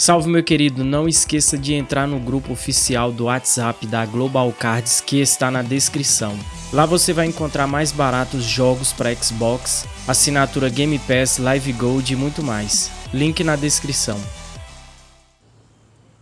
Salve meu querido, não esqueça de entrar no grupo oficial do WhatsApp da Global Cards que está na descrição. Lá você vai encontrar mais baratos jogos para Xbox, assinatura Game Pass, Live Gold e muito mais. Link na descrição.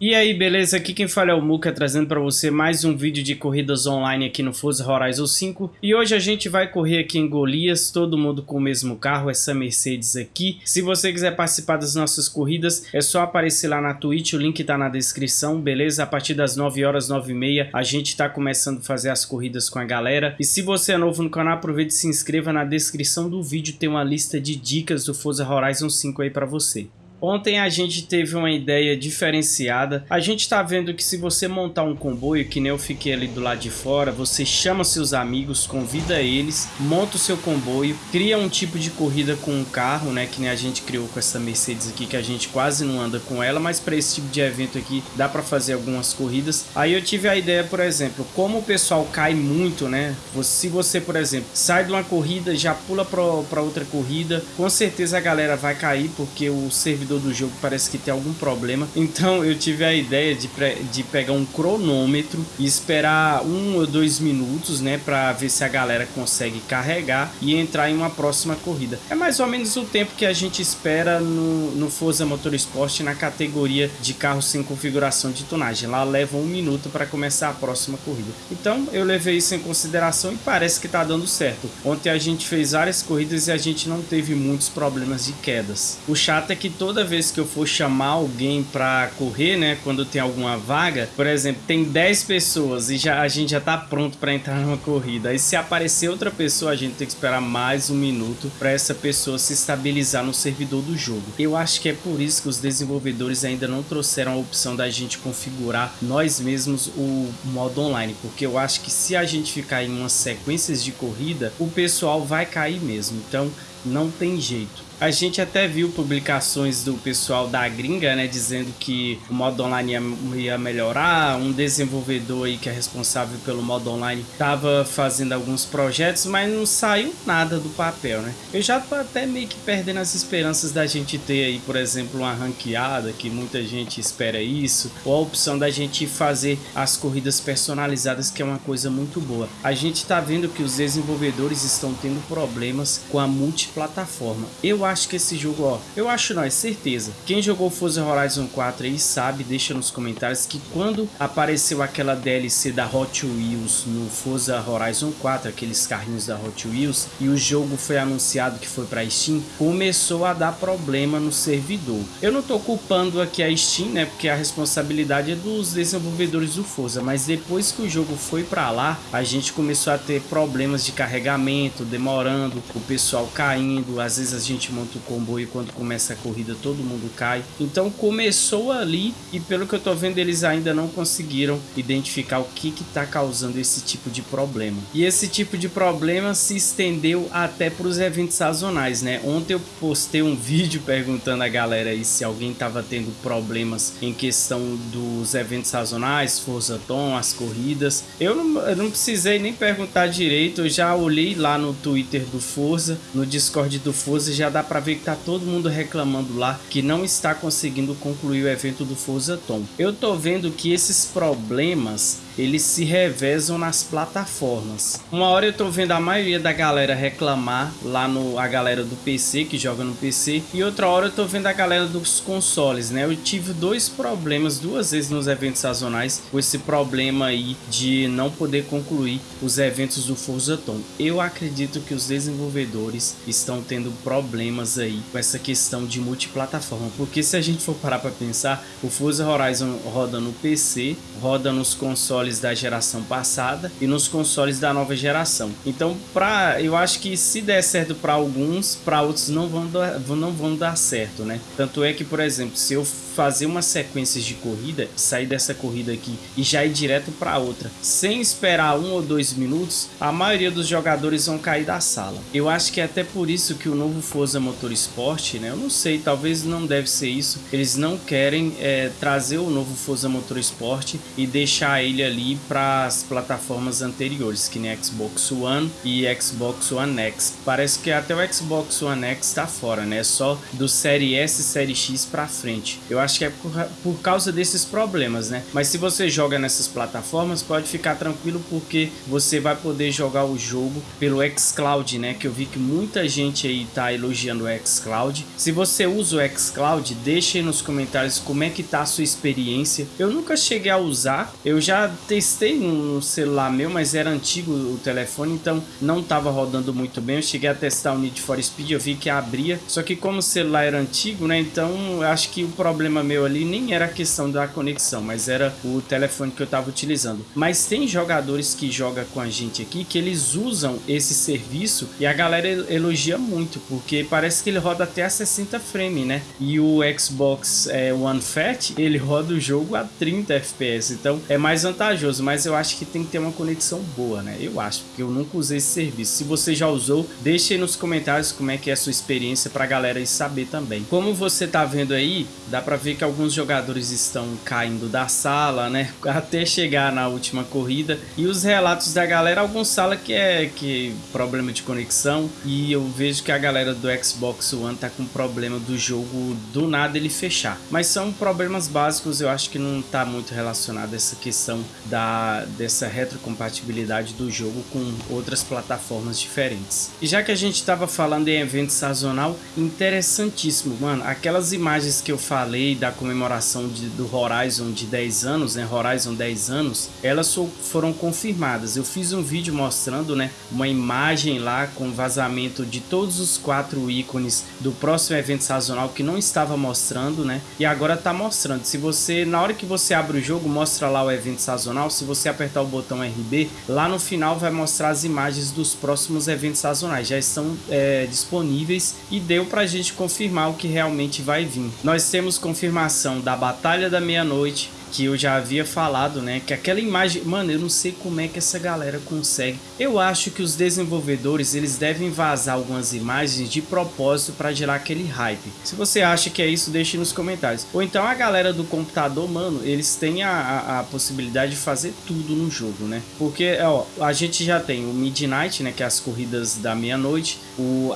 E aí, beleza? Aqui quem fala é o Muka, trazendo para você mais um vídeo de corridas online aqui no Forza Horizon 5. E hoje a gente vai correr aqui em Golias, todo mundo com o mesmo carro, essa Mercedes aqui. Se você quiser participar das nossas corridas, é só aparecer lá na Twitch, o link tá na descrição, beleza? A partir das 9 horas, 9 e meia, a gente tá começando a fazer as corridas com a galera. E se você é novo no canal, aproveite e se inscreva na descrição do vídeo, tem uma lista de dicas do Forza Horizon 5 aí para você. Ontem a gente teve uma ideia diferenciada. A gente tá vendo que se você montar um comboio, que nem eu fiquei ali do lado de fora, você chama seus amigos, convida eles, monta o seu comboio, cria um tipo de corrida com um carro, né? Que nem a gente criou com essa Mercedes aqui, que a gente quase não anda com ela, mas para esse tipo de evento aqui dá para fazer algumas corridas. Aí eu tive a ideia, por exemplo, como o pessoal cai muito, né? Se você, por exemplo, sai de uma corrida, já pula para outra corrida, com certeza a galera vai cair, porque o servidor servidor do jogo parece que tem algum problema. Então eu tive a ideia de, de pegar um cronômetro e esperar um ou dois minutos, né? Pra ver se a galera consegue carregar e entrar em uma próxima corrida. É mais ou menos o tempo que a gente espera no, no Forza Motorsport na categoria de carros sem configuração de tonagem. Lá leva um minuto para começar a próxima corrida. Então eu levei isso em consideração e parece que tá dando certo. Ontem a gente fez várias corridas e a gente não teve muitos problemas de quedas. O chato é que toda vez que eu for chamar alguém para correr, né, quando tem alguma vaga, por exemplo, tem 10 pessoas e já, a gente já tá pronto para entrar numa corrida. Aí se aparecer outra pessoa, a gente tem que esperar mais um minuto para essa pessoa se estabilizar no servidor do jogo. Eu acho que é por isso que os desenvolvedores ainda não trouxeram a opção da gente configurar nós mesmos o modo online, porque eu acho que se a gente ficar em umas sequências de corrida, o pessoal vai cair mesmo. Então, não tem jeito. A gente até viu publicações do pessoal da gringa, né, dizendo que o modo online ia, ia melhorar, um desenvolvedor aí que é responsável pelo modo online estava fazendo alguns projetos, mas não saiu nada do papel, né? Eu já tô até meio que perdendo as esperanças da gente ter aí, por exemplo, uma ranqueada, que muita gente espera isso, ou a opção da gente fazer as corridas personalizadas, que é uma coisa muito boa. A gente tá vendo que os desenvolvedores estão tendo problemas com a multiplataforma. Eu acho que esse jogo, ó, eu acho não, é certeza. Quem jogou Forza Horizon 4 aí sabe, deixa nos comentários que quando apareceu aquela DLC da Hot Wheels no Forza Horizon 4, aqueles carrinhos da Hot Wheels, e o jogo foi anunciado que foi para Steam, começou a dar problema no servidor. Eu não tô culpando aqui a Steam, né, porque a responsabilidade é dos desenvolvedores do Forza, mas depois que o jogo foi para lá, a gente começou a ter problemas de carregamento, demorando, o pessoal caindo, às vezes a gente monta o comboio e quando começa a corrida todo mundo cai. Então começou ali e pelo que eu tô vendo eles ainda não conseguiram identificar o que que tá causando esse tipo de problema. E esse tipo de problema se estendeu até para os eventos sazonais, né? Ontem eu postei um vídeo perguntando a galera aí se alguém tava tendo problemas em questão dos eventos sazonais, Forza Tom, as corridas. Eu não, eu não precisei nem perguntar direito, eu já olhei lá no Twitter do Forza, no Discord do Forza já dá para ver que tá todo mundo reclamando lá que não está conseguindo concluir o evento do Forza Tom. Eu tô vendo que esses problemas eles se revezam nas plataformas. Uma hora eu tô vendo a maioria da galera reclamar lá no a galera do PC que joga no PC e outra hora eu tô vendo a galera dos consoles, né? Eu tive dois problemas duas vezes nos eventos sazonais com esse problema aí de não poder concluir os eventos do Forza Tom. Eu acredito que os desenvolvedores estão tendo problemas aí com essa questão de multiplataforma, porque se a gente for parar para pensar, o Forza Horizon roda no PC, roda nos consoles consoles da geração passada e nos consoles da nova geração. Então, pra, eu acho que se der certo para alguns, para outros não vão, dar, não vão dar certo, né? Tanto é que, por exemplo, se eu fazer uma sequência de corrida, sair dessa corrida aqui e já ir direto para outra, sem esperar um ou dois minutos, a maioria dos jogadores vão cair da sala. Eu acho que é até por isso que o novo Forza Motorsport, né? Eu não sei, talvez não deve ser isso. Eles não querem é, trazer o novo Forza Motorsport e deixar ele ali ali para as plataformas anteriores, que nem Xbox One e Xbox One X. Parece que até o Xbox One X está fora, né? Só do Série S e Série X para frente. Eu acho que é por, por causa desses problemas, né? Mas se você joga nessas plataformas, pode ficar tranquilo porque você vai poder jogar o jogo pelo xCloud, né? Que eu vi que muita gente aí tá elogiando o xCloud. Se você usa o xCloud, deixe aí nos comentários como é que tá a sua experiência. Eu nunca cheguei a usar, eu já testei no celular meu, mas era antigo o telefone, então não tava rodando muito bem. Eu cheguei a testar o Need for Speed, eu vi que abria, só que como o celular era antigo, né? Então acho que o problema meu ali nem era a questão da conexão, mas era o telefone que eu tava utilizando. Mas tem jogadores que jogam com a gente aqui que eles usam esse serviço e a galera elogia muito, porque parece que ele roda até a 60 frames, né? E o Xbox é, One Fat, ele roda o jogo a 30 FPS, então é mais vantajoso, mas eu acho que tem que ter uma conexão boa, né? Eu acho, porque eu nunca usei esse serviço. Se você já usou, deixe aí nos comentários como é que é a sua experiência pra galera aí saber também. Como você tá vendo aí, dá pra ver que alguns jogadores estão caindo da sala, né? Até chegar na última corrida. E os relatos da galera, alguns sala que é que problema de conexão. E eu vejo que a galera do Xbox One tá com problema do jogo do nada ele fechar. Mas são problemas básicos, eu acho que não tá muito relacionado essa questão da, dessa retrocompatibilidade do jogo com outras plataformas diferentes. E já que a gente estava falando em evento sazonal, interessantíssimo, mano, aquelas imagens que eu falei da comemoração de, do Horizon de 10 anos, né, Horizon 10 anos, elas foram confirmadas. Eu fiz um vídeo mostrando, né, uma imagem lá com vazamento de todos os quatro ícones do próximo evento sazonal que não estava mostrando, né, e agora tá mostrando. Se você, na hora que você abre o jogo, mostra lá o evento sazonal, se você apertar o botão RB, lá no final vai mostrar as imagens dos próximos eventos sazonais, já estão é, disponíveis e deu pra gente confirmar o que realmente vai vir. Nós temos confirmação da Batalha da Meia-Noite, que eu já havia falado, né? Que aquela imagem... Mano, eu não sei como é que essa galera consegue. Eu acho que os desenvolvedores, eles devem vazar algumas imagens de propósito para gerar aquele hype. Se você acha que é isso, deixe nos comentários. Ou então a galera do computador, mano, eles têm a, a, a possibilidade de fazer tudo no jogo, né? Porque, ó, a gente já tem o Midnight, né? Que é as corridas da meia-noite.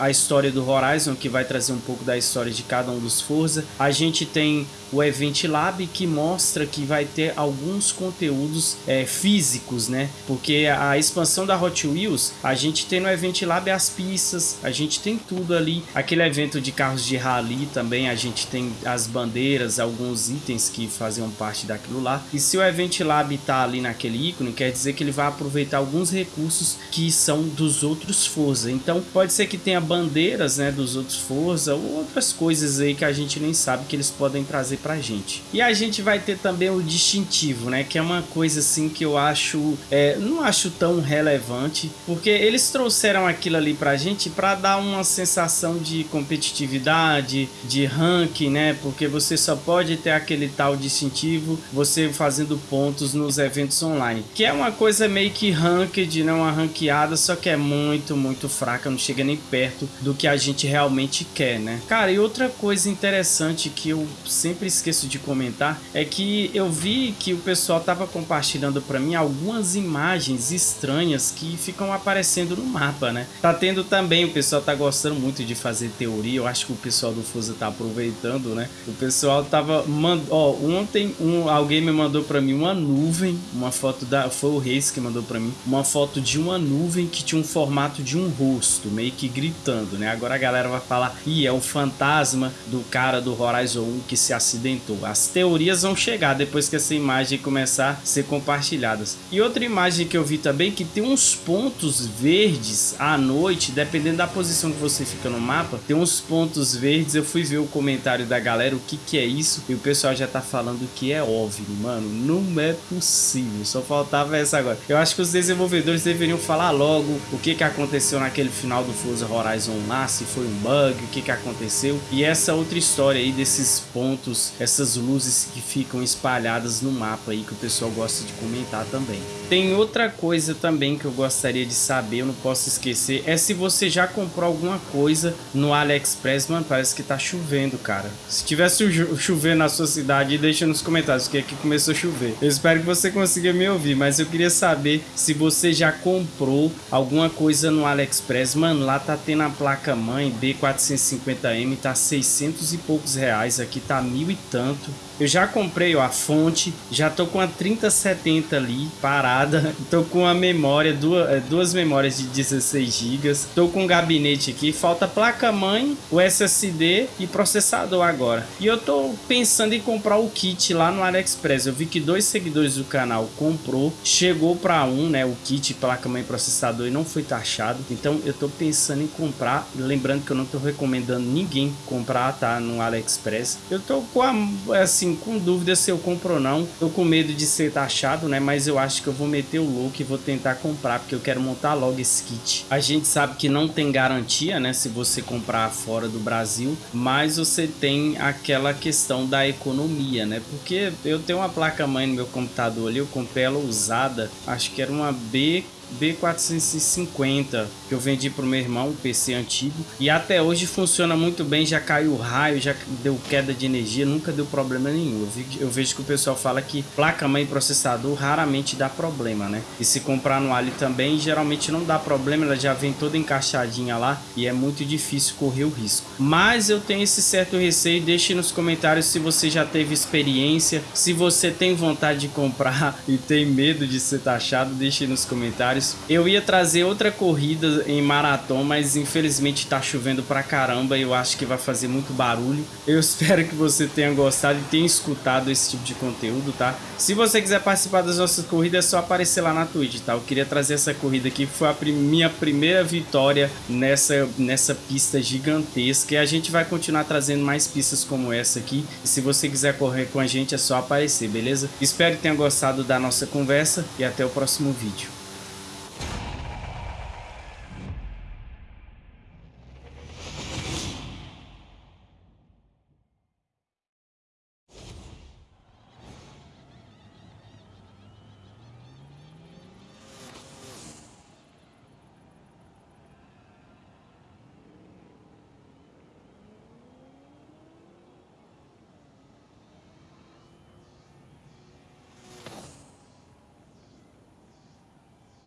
A história do Horizon, que vai trazer um pouco da história de cada um dos Forza. A gente tem o Event Lab, que mostra que vai ter alguns conteúdos é, físicos, né? Porque a expansão da Hot Wheels, a gente tem no Event Lab as pistas, a gente tem tudo ali. Aquele evento de carros de rally também, a gente tem as bandeiras, alguns itens que faziam parte daquilo lá. E se o Event Lab tá ali naquele ícone, quer dizer que ele vai aproveitar alguns recursos que são dos outros Forza. Então pode ser que tenha bandeiras, né, dos outros Forza ou outras coisas aí que a gente nem sabe que eles podem trazer pra gente. E a gente vai ter também o distintivo, né? Que é uma coisa assim que eu acho, é, não acho tão relevante, porque eles trouxeram aquilo ali pra gente para dar uma sensação de competitividade, de ranking, né? Porque você só pode ter aquele tal distintivo você fazendo pontos nos eventos online, que é uma coisa meio que ranked, né? Uma ranqueada, só que é muito, muito fraca, não chega nem perto do que a gente realmente quer, né? Cara, e outra coisa interessante que eu sempre esqueço de comentar é que eu vi que o pessoal tava compartilhando para mim algumas imagens estranhas que ficam aparecendo no mapa, né? Tá tendo também, o pessoal tá gostando muito de fazer teoria, eu acho que o pessoal do Fusa tá aproveitando, né? O pessoal tava, mand... ó, ontem um, alguém me mandou para mim uma nuvem, uma foto da, foi o Reis que mandou para mim, uma foto de uma nuvem que tinha um formato de um rosto, meio que gritando, né? Agora a galera vai falar, ih, é o fantasma do cara do Horizon 1 que se acidentou. As teorias vão chegar depois que essa imagem começar a ser compartilhadas. E outra imagem que eu vi também que tem uns pontos verdes à noite, dependendo da posição que você fica no mapa, tem uns pontos verdes. Eu fui ver o comentário da galera o que que é isso e o pessoal já tá falando que é OVNI, mano. Não é possível, só faltava essa agora. Eu acho que os desenvolvedores deveriam falar logo o que que aconteceu naquele final do Forza Horizon lá, se foi um bug, o que que aconteceu. E essa outra história aí desses pontos, essas luzes que ficam espalhadas espalhadas no mapa aí que o pessoal gosta de comentar também. Tem outra coisa também que eu gostaria de saber, eu não posso esquecer, é se você já comprou alguma coisa no AliExpress, mano, parece que tá chovendo, cara. Se tivesse chovendo na sua cidade, deixa nos comentários, que aqui começou a chover. Eu espero que você consiga me ouvir, mas eu queria saber se você já comprou alguma coisa no AliExpress. Mano, lá tá tendo a placa mãe B450M, tá 600 e poucos reais, aqui tá mil e tanto. Eu já comprei ó, a fonte, já tô com a 3070 ali parada, tô com a memória, duas, é, duas memórias de 16 GB, tô com o gabinete aqui, falta placa-mãe, o SSD e processador agora. E eu tô pensando em comprar o kit lá no AliExpress, eu vi que dois seguidores do canal comprou, chegou para um, né, o kit placa-mãe processador e não foi taxado, então eu tô pensando em comprar, lembrando que eu não tô recomendando ninguém comprar, tá, no AliExpress. Eu tô com a, assim, assim, com dúvida se eu compro ou não. Tô com medo de ser taxado, né? Mas eu acho que eu vou meter o look e vou tentar comprar, porque eu quero montar logo esse kit. A gente sabe que não tem garantia, né? Se você comprar fora do Brasil, mas você tem aquela questão da economia, né? Porque eu tenho uma placa-mãe no meu computador ali, eu comprei ela usada, acho que era uma B B450 que eu vendi para o meu irmão, um PC antigo, e até hoje funciona muito bem, já caiu raio, já deu queda de energia, nunca deu problema nenhum. Eu, vi, eu vejo que o pessoal fala que placa-mãe processador raramente dá problema, né? E se comprar no Ali também, geralmente não dá problema, ela já vem toda encaixadinha lá e é muito difícil correr o risco. Mas eu tenho esse certo receio, deixe nos comentários se você já teve experiência, se você tem vontade de comprar e tem medo de ser taxado, deixe nos comentários Eu ia trazer outra corrida em maratona, mas infelizmente tá chovendo pra caramba e eu acho que vai fazer muito barulho. Eu espero que você tenha gostado e tenha escutado esse tipo de conteúdo, tá? Se você quiser participar das nossas corridas, é só aparecer lá na Twitch, tá? Eu queria trazer essa corrida aqui, foi a minha primeira vitória nessa, nessa pista gigantesca e a gente vai continuar trazendo mais pistas como essa aqui. E se você quiser correr com a gente, é só aparecer, beleza? Espero que tenha gostado da nossa conversa e até o próximo vídeo.